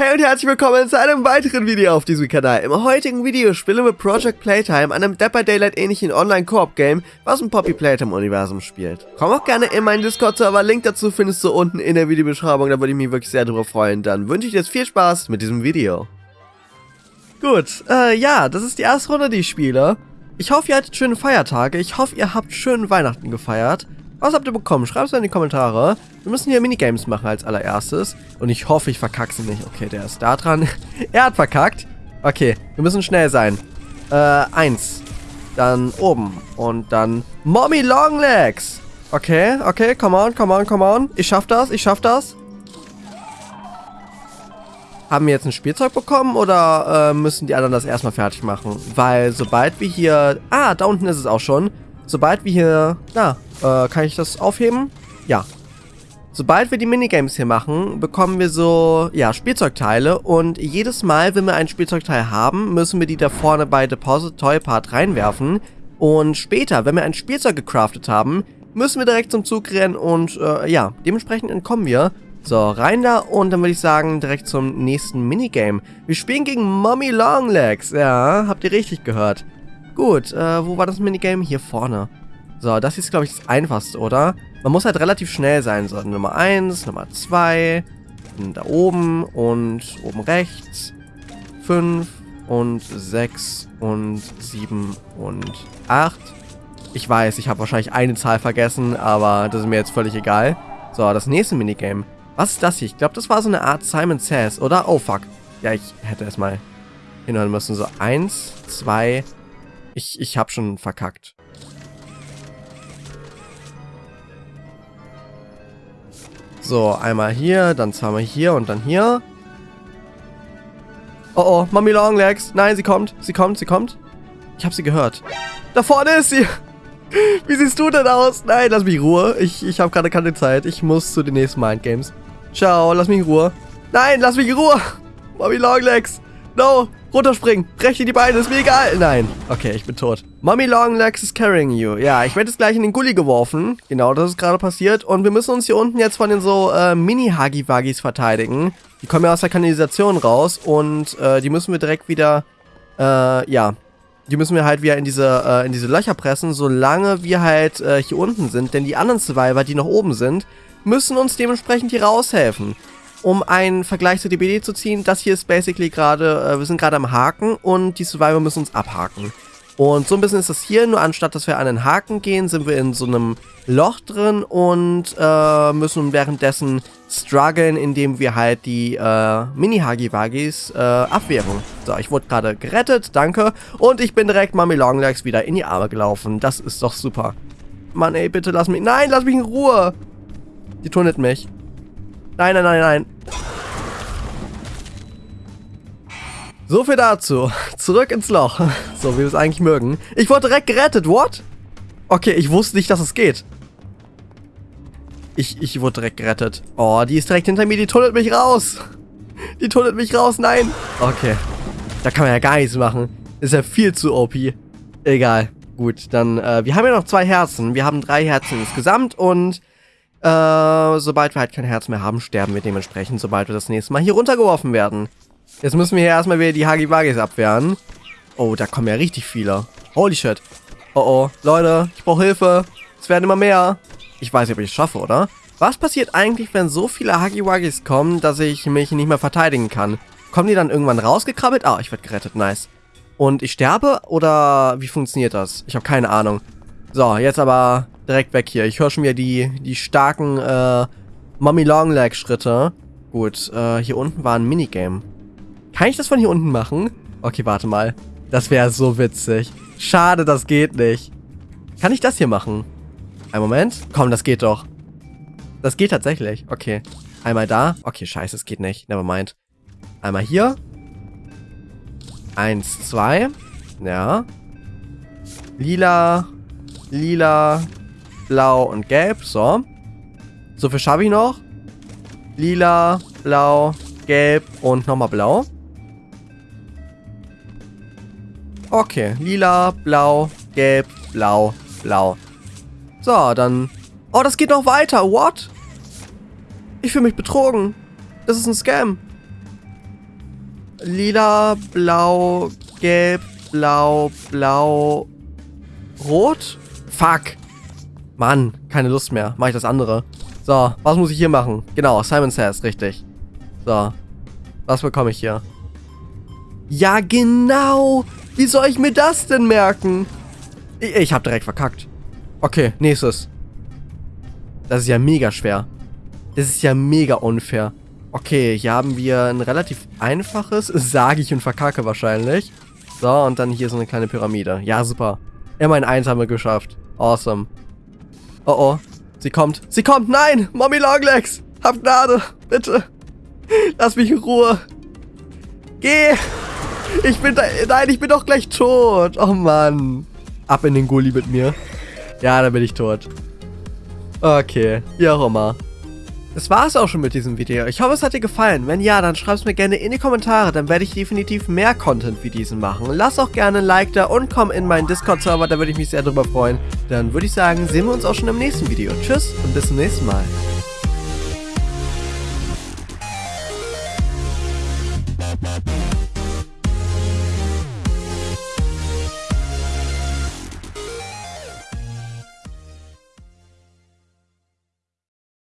Hey und herzlich willkommen zu einem weiteren Video auf diesem Kanal. Im heutigen Video spielen wir Project Playtime, einem Dapper Daylight ähnlichen Online-Koop-Game, was im Poppy Playtime-Universum spielt. Komm auch gerne in meinen Discord-Server, Link dazu findest du unten in der Videobeschreibung, da würde ich mich wirklich sehr drüber freuen. Dann wünsche ich dir jetzt viel Spaß mit diesem Video. Gut, äh, ja, das ist die erste Runde, die ich spiele. Ich hoffe, ihr hattet schöne Feiertage, ich hoffe, ihr habt schön Weihnachten gefeiert. Was habt ihr bekommen? Schreibt es in die Kommentare. Wir müssen hier Minigames machen als allererstes. Und ich hoffe, ich verkacke sie nicht. Okay, der ist da dran. er hat verkackt. Okay, wir müssen schnell sein. Äh, eins. Dann oben. Und dann Mommy Longlegs. Okay, okay, come on, come on, come on. Ich schaff das, ich schaff das. Haben wir jetzt ein Spielzeug bekommen oder äh, müssen die anderen das erstmal fertig machen? Weil sobald wir hier... Ah, da unten ist es auch schon. Sobald wir hier... Na, äh, kann ich das aufheben? Ja. Sobald wir die Minigames hier machen, bekommen wir so, ja, Spielzeugteile und jedes Mal, wenn wir ein Spielzeugteil haben, müssen wir die da vorne bei Deposit Toy Part reinwerfen und später, wenn wir ein Spielzeug gecraftet haben, müssen wir direkt zum Zug rennen und, äh, ja, dementsprechend entkommen wir. So, rein da und dann würde ich sagen, direkt zum nächsten Minigame. Wir spielen gegen Mommy Longlegs, ja, habt ihr richtig gehört. Gut, äh, wo war das Minigame? Hier vorne. So, das ist, glaube ich, das Einfachste, oder? Man muss halt relativ schnell sein. So, Nummer 1, Nummer 2, da oben und oben rechts, 5 und 6 und 7 und 8. Ich weiß, ich habe wahrscheinlich eine Zahl vergessen, aber das ist mir jetzt völlig egal. So, das nächste Minigame. Was ist das hier? Ich glaube, das war so eine Art Simon Says, oder? Oh, fuck. Ja, ich hätte erstmal hinhören müssen. So, 1, 2. Ich, ich habe schon verkackt. So, einmal hier, dann zweimal hier und dann hier. Oh oh, Mami Longlegs. Nein, sie kommt, sie kommt, sie kommt. Ich habe sie gehört. Da vorne ist sie. Wie siehst du denn aus? Nein, lass mich in Ruhe. Ich, ich habe gerade keine Zeit. Ich muss zu den nächsten Mindgames. Ciao, lass mich in Ruhe. Nein, lass mich in Ruhe. Mami Longlegs. No, runterspringen. Breche die Beine, ist mir egal. Nein. Okay, ich bin tot. Mommy Longlegs is carrying you. Ja, ich werde jetzt gleich in den Gully geworfen. Genau, das ist gerade passiert. Und wir müssen uns hier unten jetzt von den so äh, Mini-Hagi-Wagis verteidigen. Die kommen ja aus der Kanalisation raus. Und äh, die müssen wir direkt wieder, äh, ja, die müssen wir halt wieder in diese, äh, in diese Löcher pressen, solange wir halt äh, hier unten sind. Denn die anderen Survivor, die noch oben sind, müssen uns dementsprechend hier raushelfen um einen Vergleich zu DBD zu ziehen, das hier ist basically gerade, äh, wir sind gerade am Haken und die Survivor müssen uns abhaken. Und so ein bisschen ist das hier, nur anstatt dass wir an den Haken gehen, sind wir in so einem Loch drin und äh, müssen währenddessen strugglen, indem wir halt die äh, Mini-Hagi-Wagis äh, abwehren. So, ich wurde gerade gerettet, danke. Und ich bin direkt Mami Longlegs wieder in die Arme gelaufen. Das ist doch super. Mann, ey, bitte lass mich... Nein, lass mich in Ruhe! Die tunnelt mich. Nein, nein, nein, nein. So viel dazu. Zurück ins Loch. So, wie wir es eigentlich mögen. Ich wurde direkt gerettet. What? Okay, ich wusste nicht, dass es geht. Ich, ich wurde direkt gerettet. Oh, die ist direkt hinter mir. Die tunnelt mich raus. Die tunnelt mich raus. Nein. Okay. Da kann man ja gar nichts machen. Ist ja viel zu OP. Egal. Gut, dann, äh, wir haben ja noch zwei Herzen. Wir haben drei Herzen insgesamt und äh, sobald wir halt kein Herz mehr haben, sterben wir dementsprechend, sobald wir das nächste Mal hier runtergeworfen werden. Jetzt müssen wir hier erstmal wieder die Hagi-Wagis abwehren. Oh, da kommen ja richtig viele. Holy shit. Oh oh, Leute, ich brauche Hilfe. Es werden immer mehr. Ich weiß nicht, ob ich es schaffe, oder? Was passiert eigentlich, wenn so viele Hagi-Wagis kommen, dass ich mich nicht mehr verteidigen kann? Kommen die dann irgendwann rausgekrabbelt? Ah, ich werde gerettet, nice. Und ich sterbe? Oder wie funktioniert das? Ich habe keine Ahnung. So, jetzt aber direkt weg hier. Ich höre schon wieder die, die starken äh, Mommy Long Leg Schritte. Gut, äh, hier unten war ein Minigame. Kann ich das von hier unten machen? Okay, warte mal. Das wäre so witzig. Schade, das geht nicht. Kann ich das hier machen? Ein Moment. Komm, das geht doch. Das geht tatsächlich. Okay. Einmal da. Okay, scheiße, es geht nicht. Nevermind. Einmal hier. Eins, zwei. Ja. Lila. Lila blau und gelb. So. So viel schaffe ich noch. Lila, blau, gelb und nochmal blau. Okay, lila, blau, gelb, blau, blau. So, dann... Oh, das geht noch weiter. What? Ich fühle mich betrogen. Das ist ein Scam. lila, blau, gelb, blau, blau, rot? Fuck. Mann, keine Lust mehr. Mach ich das andere. So, was muss ich hier machen? Genau, Simon Says, richtig. So, was bekomme ich hier? Ja, genau. Wie soll ich mir das denn merken? Ich, ich habe direkt verkackt. Okay, nächstes. Das ist ja mega schwer. Das ist ja mega unfair. Okay, hier haben wir ein relativ einfaches, sage ich und verkacke wahrscheinlich. So, und dann hier so eine kleine Pyramide. Ja, super. Immerhin eins haben wir geschafft. Awesome. Oh oh. Sie kommt. Sie kommt. Nein! Mommy Longlegs! Hab Gnade. Bitte. Lass mich in Ruhe. Geh! Ich bin da. Nein, ich bin doch gleich tot. Oh Mann. Ab in den Gully mit mir. Ja, dann bin ich tot. Okay. Wie auch immer. Das war es auch schon mit diesem Video. Ich hoffe, es hat dir gefallen. Wenn ja, dann schreib es mir gerne in die Kommentare, dann werde ich definitiv mehr Content wie diesen machen. Lass auch gerne ein Like da und komm in meinen Discord-Server, da würde ich mich sehr drüber freuen. Dann würde ich sagen, sehen wir uns auch schon im nächsten Video. Tschüss und bis zum nächsten Mal. We'll be right back.